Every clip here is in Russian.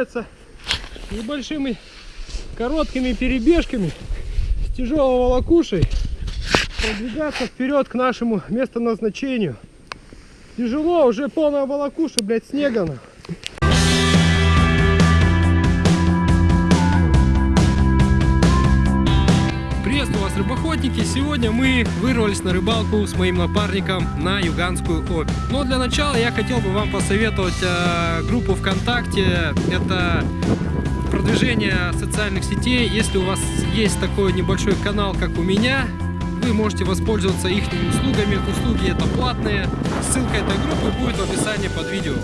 нравится небольшими короткими перебежками с тяжелого волокушей продвигаться вперед к нашему местоназначению. Тяжело, уже полная волокуша, блядь, снега. нахуй. Вас, рыбоходники! Сегодня мы вырвались на рыбалку с моим напарником на Юганскую обь. Но для начала я хотел бы вам посоветовать э, группу ВКонтакте. Это продвижение социальных сетей. Если у вас есть такой небольшой канал, как у меня, вы можете воспользоваться их услугами. Услуги это платные. Ссылка этой группы будет в описании под видео.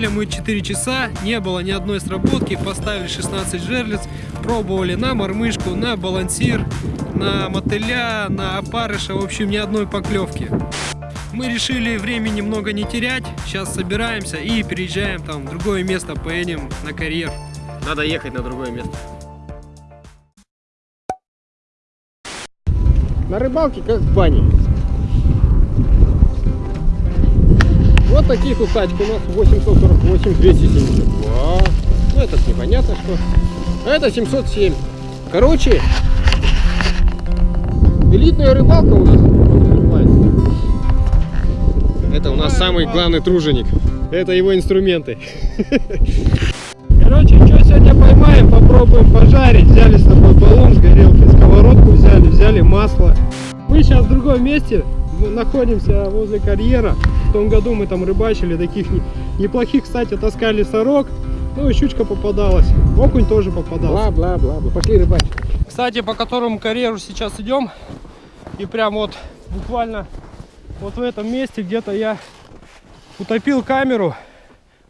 Просидели мы 4 часа, не было ни одной сработки, поставили 16 жерлиц, пробовали на мормышку, на балансир, на мотыля, на опарыша, в общем ни одной поклевки. Мы решили времени много не терять, сейчас собираемся и переезжаем там в другое место, поедем на карьер. Надо ехать на другое место. На рыбалке как в бане. Вот вот тачек у нас 848, 272. Ну этот непонятно что. А это 707. Короче, элитная рыбалка у нас. Это у нас самый главный труженик. Это его инструменты. Короче, что сегодня поймаем, попробуем пожарить. Взяли с тобой баллон с горелки, сковородку взяли, взяли масло. Мы сейчас в другом месте находимся возле карьера. В том году мы там рыбачили, таких не- неплохих, кстати, таскали сорок. Ну и щучка попадалась, окунь тоже попадался. Бла-бла-бла. Пошли рыбачить. Кстати, по которому карьеру сейчас идем. И прям вот буквально вот в этом месте где-то я утопил камеру.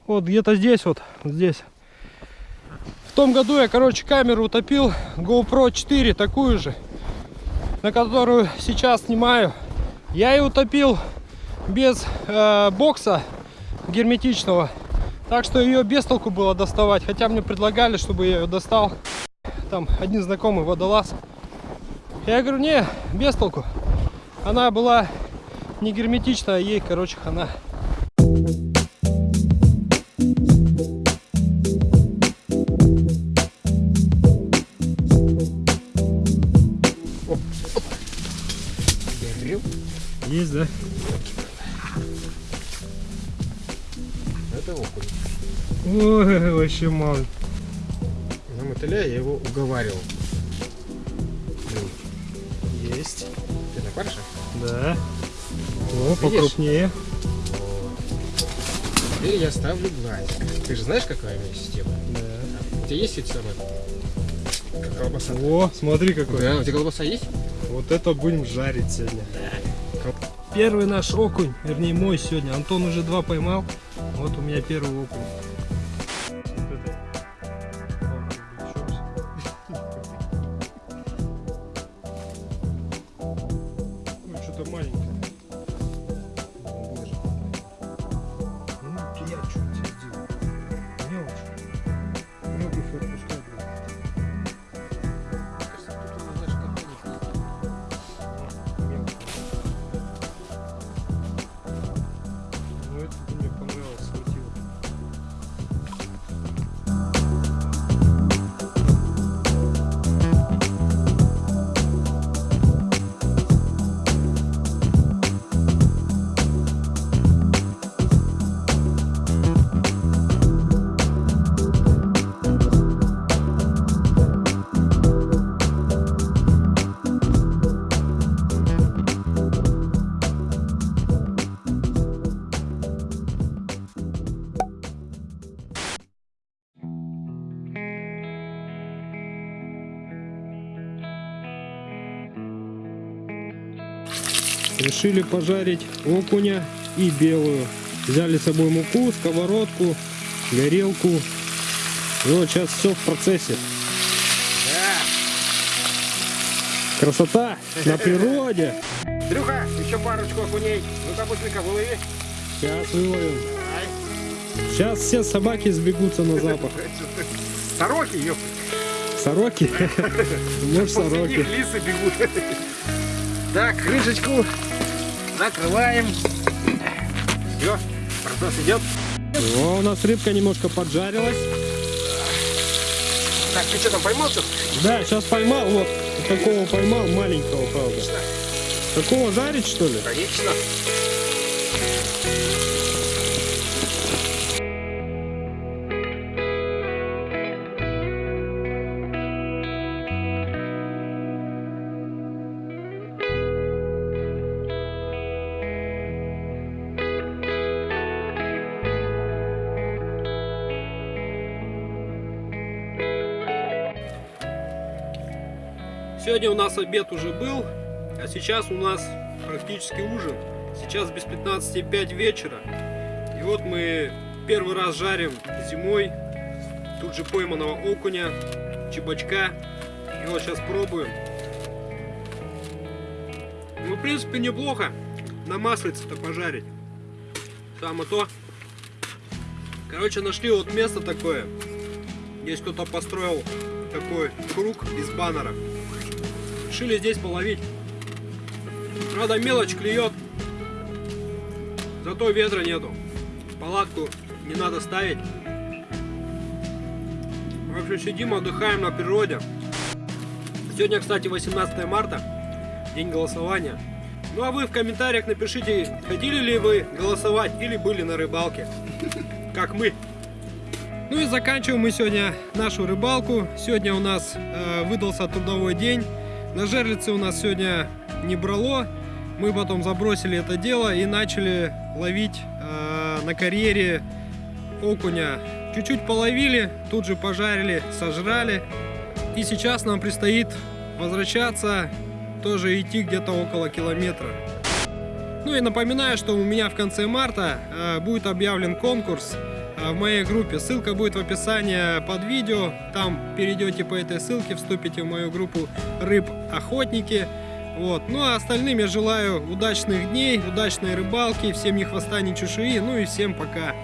Вот где-то здесь вот, вот здесь. В том году я, короче, камеру утопил GoPro 4, такую же, на которую сейчас снимаю. Я ее утопил без э, бокса герметичного. Так что ее без толку было доставать. Хотя мне предлагали, чтобы я ее достал. Там один знакомый водолаз. Я говорю, не, без толку. Она была не герметичная, ей, короче, хана. Есть, да? Это окунь. Ой, вообще мало. На мотыля я его уговаривал. Есть. Ты на парше? Да. О, Видишь? покрупнее. Теперь я ставлю глазик. Ты же знаешь, какая у меня система? Да. У тебя есть эти самые? Как колбаса? О, смотри какой. Да, у тебя колбаса есть? Вот это будем жарить сегодня. Первый наш окунь, вернее мой сегодня. Антон уже два поймал. Вот у меня первый окунь. Решили пожарить окуня и белую. Взяли с собой муку, сковородку, горелку. И вот сейчас все в процессе. Красота на природе. Дрюха, еще парочку окуней. Ну-ка, быстренько вылови. Сейчас выловим. Сейчас все собаки сбегутся на запах. Сороки, ёп. Сороки? Может, сороки. лисы бегут. Так, крышечку накрываем. Все, процесс идет. О, у нас рыбка немножко поджарилась. Так, ты что там поймал что? Да, сейчас поймал, вот, такого поймал, маленького, правда. Такого жарить, что ли? Конечно. Сегодня у нас обед уже был, а сейчас у нас практически ужин. Сейчас без 15.05 вечера. И вот мы первый раз жарим зимой. Тут же пойманного окуня, чебачка. И вот сейчас пробуем. Ну, в принципе, неплохо. На маслице-то пожарить. Само то. Короче, нашли вот место такое. Здесь кто-то построил такой круг из баннера. Решили здесь половить. Правда, мелочь клюет. Зато ветра нету. Палатку не надо ставить. В общем, сидим, отдыхаем на природе. Сегодня, кстати, 18 марта, день голосования. Ну а вы в комментариях напишите, хотели ли вы голосовать или были на рыбалке, как мы. Ну и заканчиваем мы сегодня нашу рыбалку. Сегодня у нас э, выдался трудовой день. На жерлице у нас сегодня не брало. Мы потом забросили это дело и начали ловить э, на карьере окуня. Чуть-чуть половили, тут же пожарили, сожрали. И сейчас нам предстоит возвращаться, тоже идти где-то около километра. Ну и напоминаю, что у меня в конце марта э, будет объявлен конкурс в моей группе. Ссылка будет в описании под видео. Там перейдете по этой ссылке, вступите в мою группу рыб охотники. Вот. Ну а остальным я желаю удачных дней, удачной рыбалки, всем ни хвоста, ни чешуи. Ну и всем пока.